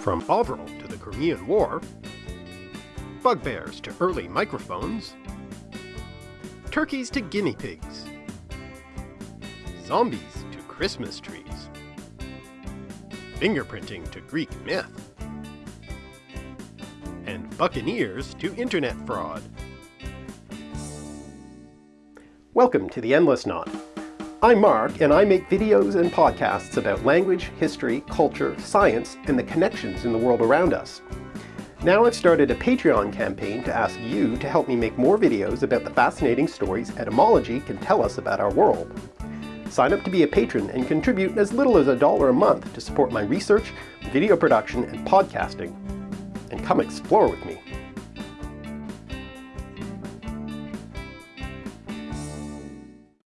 From Bovril to the Crimean War, bugbears to early microphones, turkeys to guinea pigs, zombies to Christmas trees, fingerprinting to Greek myth, and buccaneers to internet fraud. Welcome to The Endless Knot. I'm Mark, and I make videos and podcasts about language, history, culture, science, and the connections in the world around us. Now I've started a Patreon campaign to ask you to help me make more videos about the fascinating stories etymology can tell us about our world. Sign up to be a patron and contribute as little as a dollar a month to support my research, video production, and podcasting. And come explore with me.